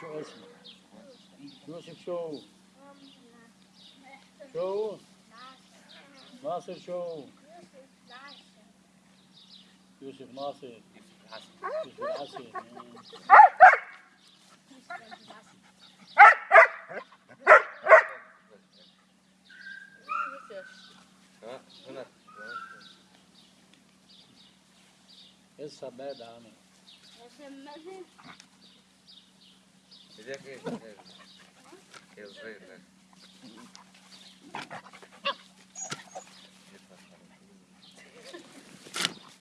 Show. Nosso show. Show. Nosso show. Yusuf Nasser. Yusuf Nasser. Essa é a bad, Essa é a dizer que é guerreiro, né?